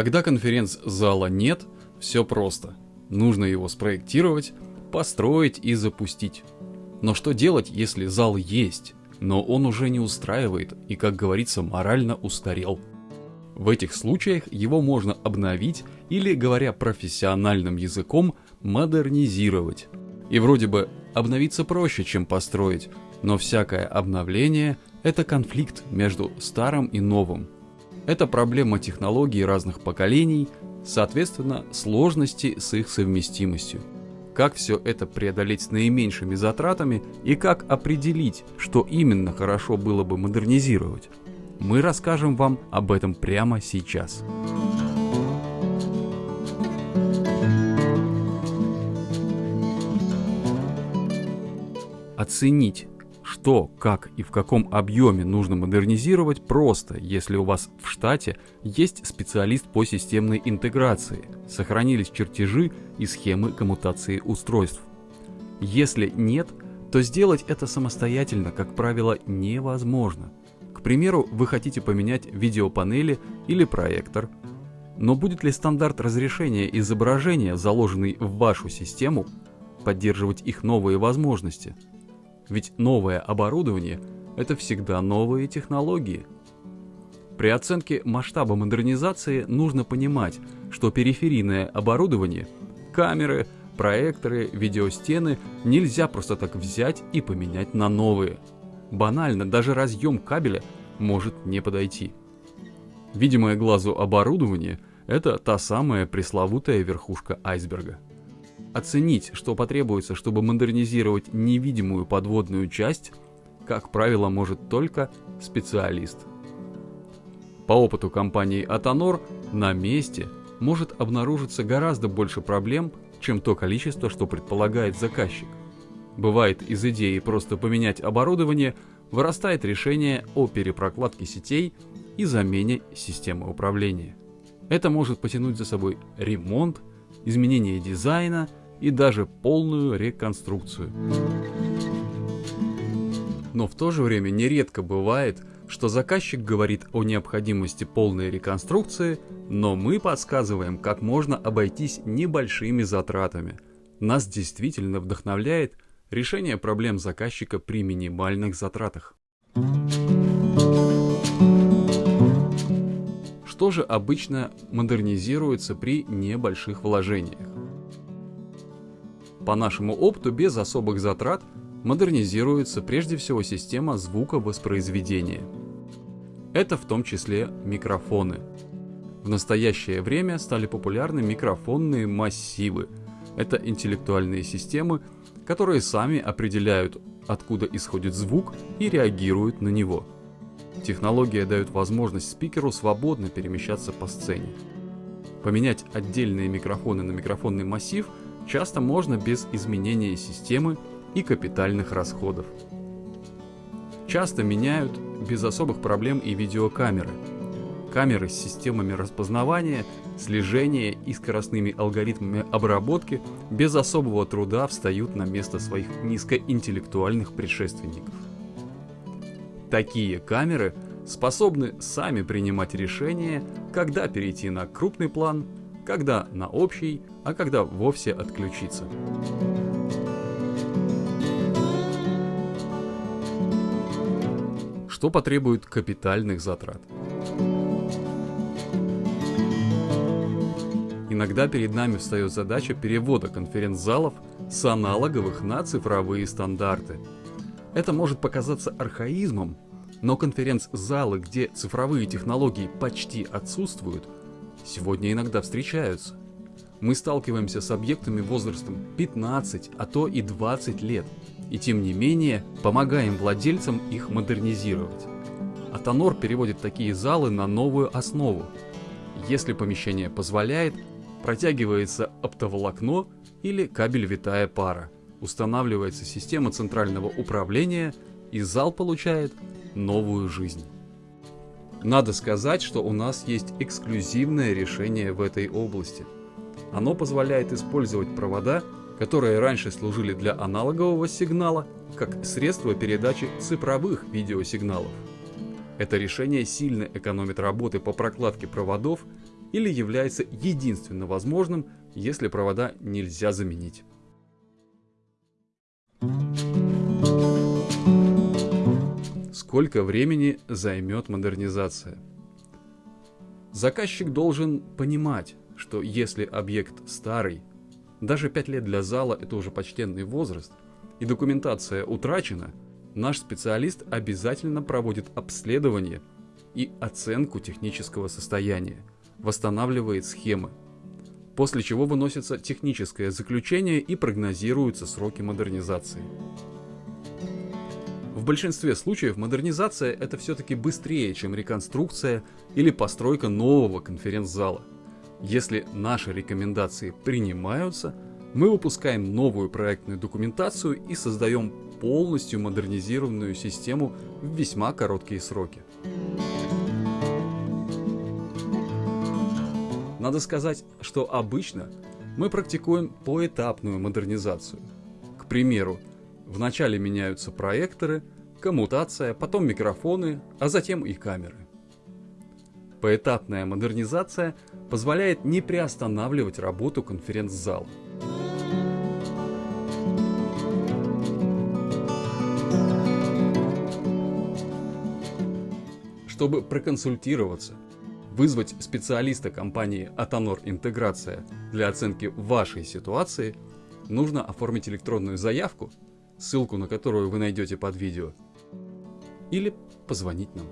Когда конференц-зала нет, все просто. Нужно его спроектировать, построить и запустить. Но что делать, если зал есть, но он уже не устраивает и, как говорится, морально устарел? В этих случаях его можно обновить или, говоря профессиональным языком, модернизировать. И вроде бы обновиться проще, чем построить, но всякое обновление – это конфликт между старым и новым. Это проблема технологий разных поколений, соответственно, сложности с их совместимостью. Как все это преодолеть с наименьшими затратами и как определить, что именно хорошо было бы модернизировать? Мы расскажем вам об этом прямо сейчас. Оценить, что, как и в каком объеме нужно модернизировать просто, если у вас в штате есть специалист по системной интеграции, сохранились чертежи и схемы коммутации устройств. Если нет, то сделать это самостоятельно, как правило, невозможно. К примеру, вы хотите поменять видеопанели или проектор, но будет ли стандарт разрешения изображения, заложенный в вашу систему, поддерживать их новые возможности – ведь новое оборудование – это всегда новые технологии. При оценке масштаба модернизации нужно понимать, что периферийное оборудование – камеры, проекторы, видеостены – нельзя просто так взять и поменять на новые. Банально, даже разъем кабеля может не подойти. Видимое глазу оборудование – это та самая пресловутая верхушка айсберга. Оценить, что потребуется, чтобы модернизировать невидимую подводную часть, как правило, может только специалист. По опыту компании Atanor на месте может обнаружиться гораздо больше проблем, чем то количество, что предполагает заказчик. Бывает из идеи просто поменять оборудование, вырастает решение о перепрокладке сетей и замене системы управления. Это может потянуть за собой ремонт, изменение дизайна – и даже полную реконструкцию. Но в то же время нередко бывает, что заказчик говорит о необходимости полной реконструкции, но мы подсказываем, как можно обойтись небольшими затратами. Нас действительно вдохновляет решение проблем заказчика при минимальных затратах. Что же обычно модернизируется при небольших вложениях? По нашему опыту, без особых затрат, модернизируется прежде всего система звуковоспроизведения. Это в том числе микрофоны. В настоящее время стали популярны микрофонные массивы. Это интеллектуальные системы, которые сами определяют, откуда исходит звук и реагируют на него. Технология дает возможность спикеру свободно перемещаться по сцене. Поменять отдельные микрофоны на микрофонный массив – часто можно без изменения системы и капитальных расходов. Часто меняют без особых проблем и видеокамеры. Камеры с системами распознавания, слежения и скоростными алгоритмами обработки без особого труда встают на место своих низкоинтеллектуальных предшественников. Такие камеры способны сами принимать решения, когда перейти на крупный план, когда на общий, а когда вовсе отключиться. Что потребует капитальных затрат? Иногда перед нами встает задача перевода конференц-залов с аналоговых на цифровые стандарты. Это может показаться архаизмом, но конференц-залы, где цифровые технологии почти отсутствуют, сегодня иногда встречаются мы сталкиваемся с объектами возрастом 15, а то и 20 лет, и тем не менее помогаем владельцам их модернизировать. Атонор переводит такие залы на новую основу. Если помещение позволяет, протягивается оптоволокно или кабель витая пара, устанавливается система центрального управления и зал получает новую жизнь. Надо сказать, что у нас есть эксклюзивное решение в этой области – оно позволяет использовать провода, которые раньше служили для аналогового сигнала, как средство передачи цифровых видеосигналов. Это решение сильно экономит работы по прокладке проводов или является единственно возможным, если провода нельзя заменить. Сколько времени займет модернизация? Заказчик должен понимать, что если объект старый, даже 5 лет для зала это уже почтенный возраст, и документация утрачена, наш специалист обязательно проводит обследование и оценку технического состояния, восстанавливает схемы, после чего выносится техническое заключение и прогнозируются сроки модернизации. В большинстве случаев модернизация это все-таки быстрее, чем реконструкция или постройка нового конференц-зала. Если наши рекомендации принимаются, мы выпускаем новую проектную документацию и создаем полностью модернизированную систему в весьма короткие сроки. Надо сказать, что обычно мы практикуем поэтапную модернизацию. К примеру, Вначале меняются проекторы, коммутация, потом микрофоны, а затем и камеры. Поэтапная модернизация позволяет не приостанавливать работу конференц-зала. Чтобы проконсультироваться, вызвать специалиста компании Atanor Интеграция для оценки вашей ситуации, нужно оформить электронную заявку ссылку на которую вы найдете под видео, или позвонить нам.